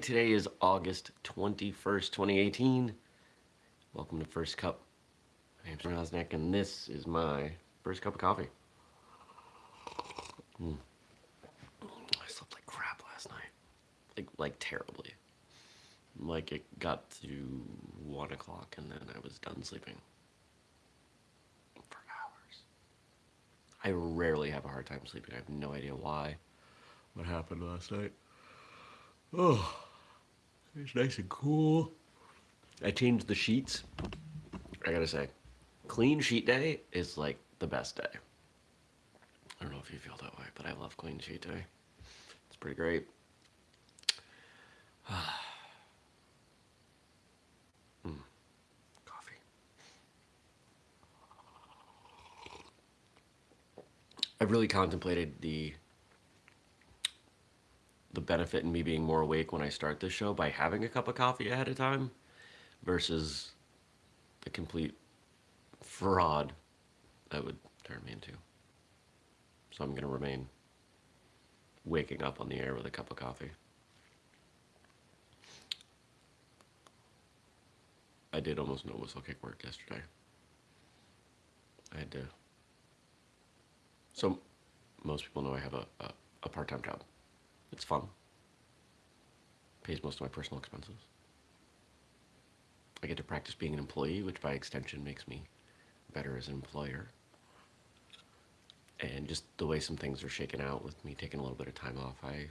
Today is August 21st, 2018. Welcome to First Cup. My name's Rosnick, and this is my first cup of coffee. Mm. I slept like crap last night. Like, like terribly. Like it got to 1 o'clock and then I was done sleeping. For hours. I rarely have a hard time sleeping. I have no idea why. What happened last night. Oh. It's nice and cool. I changed the sheets. I gotta say, clean sheet day is like the best day. I don't know if you feel that way, but I love clean sheet day. It's pretty great. mm. Coffee. I've really contemplated the benefit in me being more awake when I start this show by having a cup of coffee ahead of time versus the complete fraud that would turn me into. So I'm going to remain waking up on the air with a cup of coffee. I did almost no whistlekick work yesterday. I had to. So, most people know I have a, a, a part time job. It's fun. Pays most of my personal expenses. I get to practice being an employee, which by extension makes me better as an employer. And just the way some things are shaken out with me taking a little bit of time off, I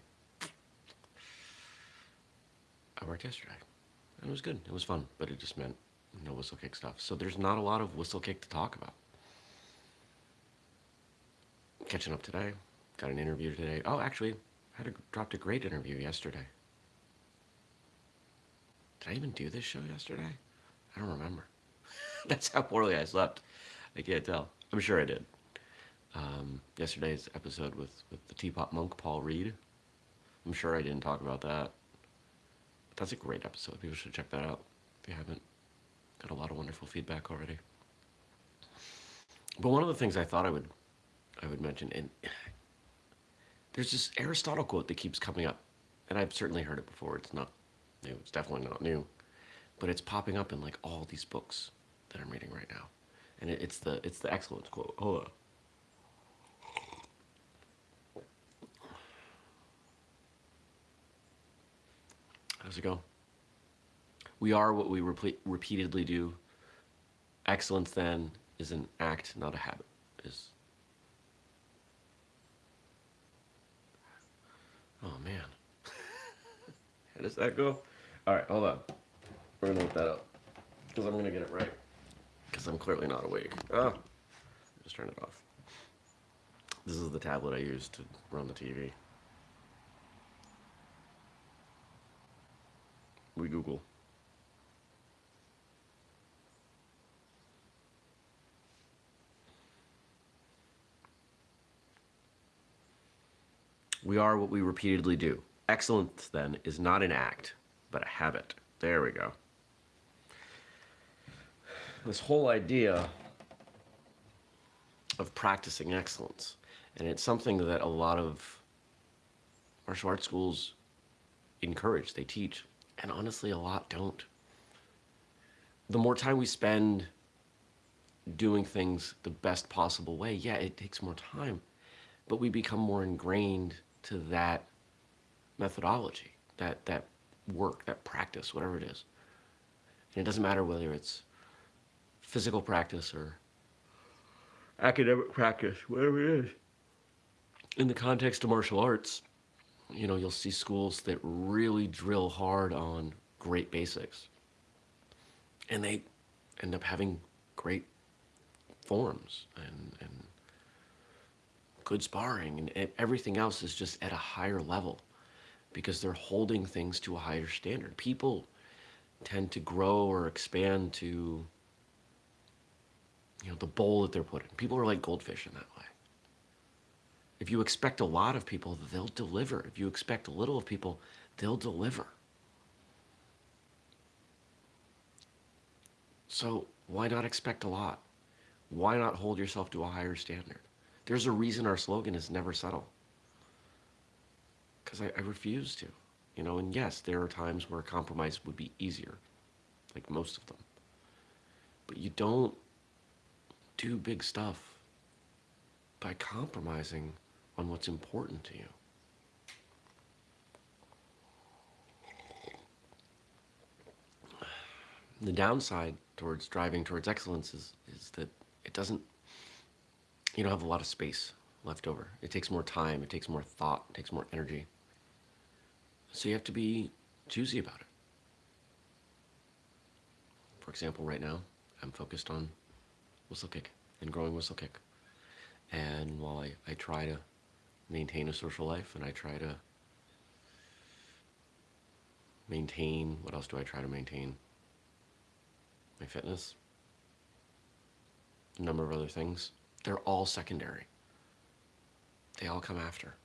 I worked yesterday. And it was good. It was fun, but it just meant no whistlekick stuff. So there's not a lot of whistlekick to talk about. Catching up today. Got an interview today. Oh, actually, I had a, dropped a great interview yesterday. Did I even do this show yesterday? I don't remember. That's how poorly I slept. I can't tell. I'm sure I did. Um, yesterday's episode with, with the Teapot Monk, Paul Reed. I'm sure I didn't talk about that. But that's a great episode. People should check that out if you haven't. Got a lot of wonderful feedback already. But one of the things I thought I would I would mention, and there's this Aristotle quote that keeps coming up, and I've certainly heard it before. It's not It's definitely not new, but it's popping up in like all these books that I'm reading right now, and it, it's the it's the excellence quote. Hold on. How's it go? We are what we repeat, repeatedly do. Excellence then is an act, not a habit. Is Oh man. How does that go? All right, hold on. We're gonna look that up because I'm gonna get it right. Because I'm clearly not awake. Oh, just turn it off. This is the tablet I use to run the TV. We Google. We are what we repeatedly do. Excellence, then, is not an act, but a habit. There we go. This whole idea of practicing excellence, and it's something that a lot of martial arts schools encourage, they teach, and honestly, a lot don't. The more time we spend doing things the best possible way, yeah, it takes more time, but we become more ingrained to that methodology, that, that work, that practice, whatever it is. And it doesn't matter whether it's physical practice or academic practice, whatever it is. In the context of martial arts, you know, you'll see schools that really drill hard on great basics. And they end up having great forms and, and good sparring, and everything else is just at a higher level because they're holding things to a higher standard. People tend to grow or expand to you know the bowl that they're put in. People are like goldfish in that way. If you expect a lot of people, they'll deliver. If you expect a little of people, they'll deliver. So why not expect a lot? Why not hold yourself to a higher standard? There's a reason our slogan is never settle. Because I, I refuse to. You know, and yes, there are times where compromise would be easier, like most of them. But you don't do big stuff by compromising on what's important to you. The downside towards driving towards excellence is, is that it doesn't, you don't have a lot of space left over. It takes more time, it takes more thought, it takes more energy. So you have to be choosy about it. For example, right now, I'm focused on whistlekick and growing whistlekick. And while I, I try to maintain a social life and I try to maintain, what else do I try to maintain? My fitness, a number of other things. They're all secondary. They all come after.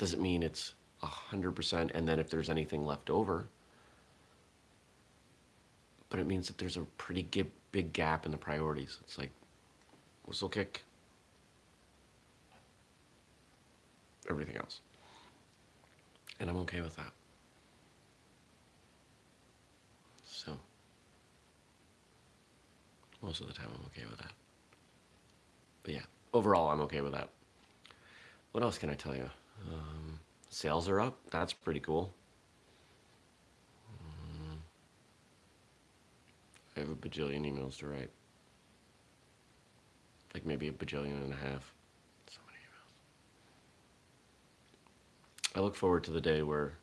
Doesn't mean it's 100% and then if there's anything left over, but it means that there's a pretty big gap in the priorities. It's like whistlekick, everything else. And I'm okay with that. So, most of the time I'm okay with that. But yeah, overall I'm okay with that. What else can I tell you? Um, sales are up. That's pretty cool. I have a bajillion emails to write. Like maybe a bajillion and a half. So many emails. I look forward to the day where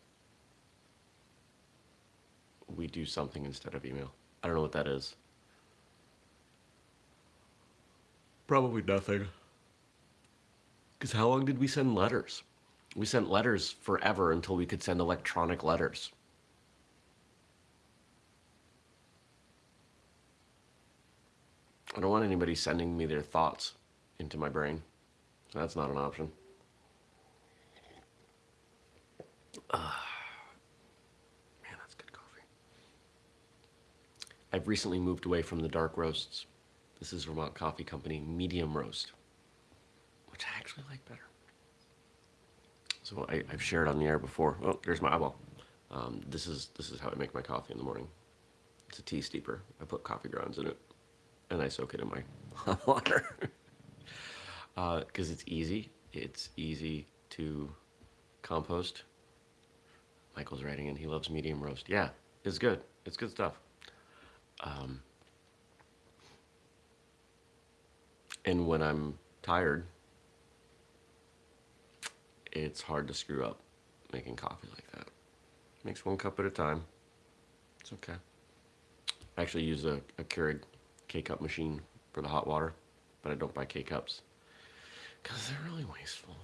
we do something instead of email. I don't know what that is. Probably nothing. Because how long did we send letters? We sent letters forever until we could send electronic letters. I don't want anybody sending me their thoughts into my brain. So that's not an option. Uh, man, that's good coffee. I've recently moved away from the dark roasts. This is Vermont Coffee Company medium roast, which I actually like better. So I, have shared on the air before. Oh, there's my eyeball. Um, this is this is how I make my coffee in the morning. It's a tea steeper. I put coffee grounds in it and I soak it in my hot water because uh, it's easy. It's easy to compost. Michael's writing in. He loves medium roast. Yeah, it's good. It's good stuff. Um, and when I'm tired, it's hard to screw up making coffee like that. Makes one cup at a time. It's okay. I actually use a, a Keurig K-cup machine for the hot water, but I don't buy K-cups because they're really wasteful.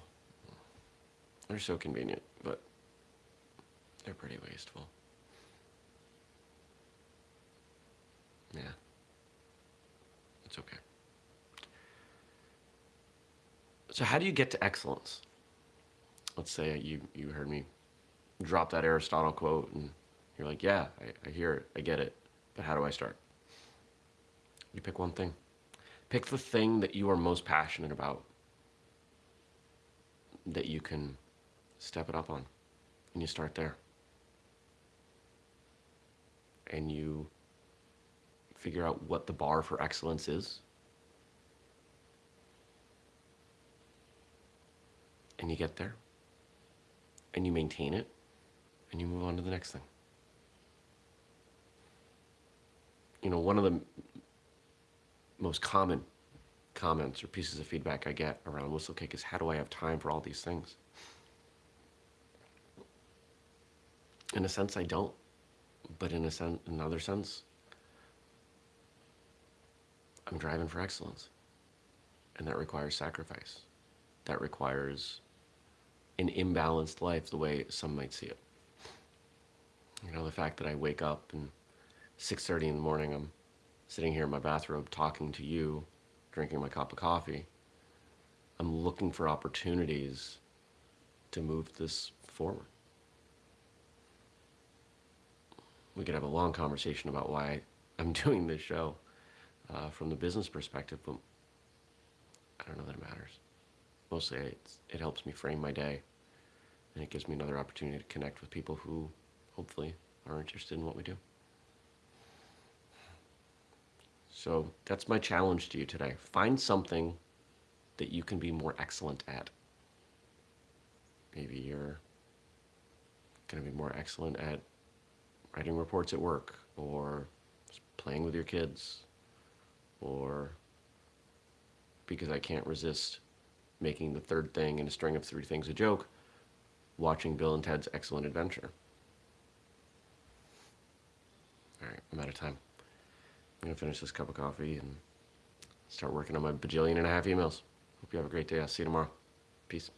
They're so convenient, but they're pretty wasteful. Yeah. It's okay. So how do you get to excellence? Let's say you, you heard me drop that Aristotle quote and you're like, yeah, I, I hear it, I get it, but how do I start? You pick one thing. Pick the thing that you are most passionate about that you can step it up on. And you start there. And you figure out what the bar for excellence is. And you get there. And you maintain it. And you move on to the next thing. You know, one of the most common comments or pieces of feedback I get around Whistle Whistlekick is how do I have time for all these things? In a sense, I don't. But in a sense, another sense, I'm driving for excellence. And that requires sacrifice. That requires an imbalanced life the way some might see it. You know, the fact that I wake up and 6.30 in the morning, I'm sitting here in my bathrobe talking to you, drinking my cup of coffee, I'm looking for opportunities to move this forward. We could have a long conversation about why I'm doing this show uh, from the business perspective, but I don't know that it matters. Mostly it helps me frame my day And it gives me another opportunity to connect with people who hopefully are interested in what we do. So that's my challenge to you today. Find something that you can be more excellent at. Maybe you're going to be more excellent at writing reports at work or playing with your kids or because I can't resist making the third thing in a string of three things a joke, watching Bill and Ted's Excellent Adventure. All right, I'm out of time. I'm to finish this cup of coffee and start working on my bajillion and a half emails. Hope you have a great day. I'll see you tomorrow. Peace.